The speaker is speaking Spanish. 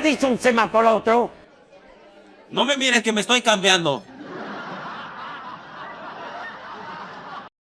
dice un semáforo otro? No me mires que me estoy cambiando.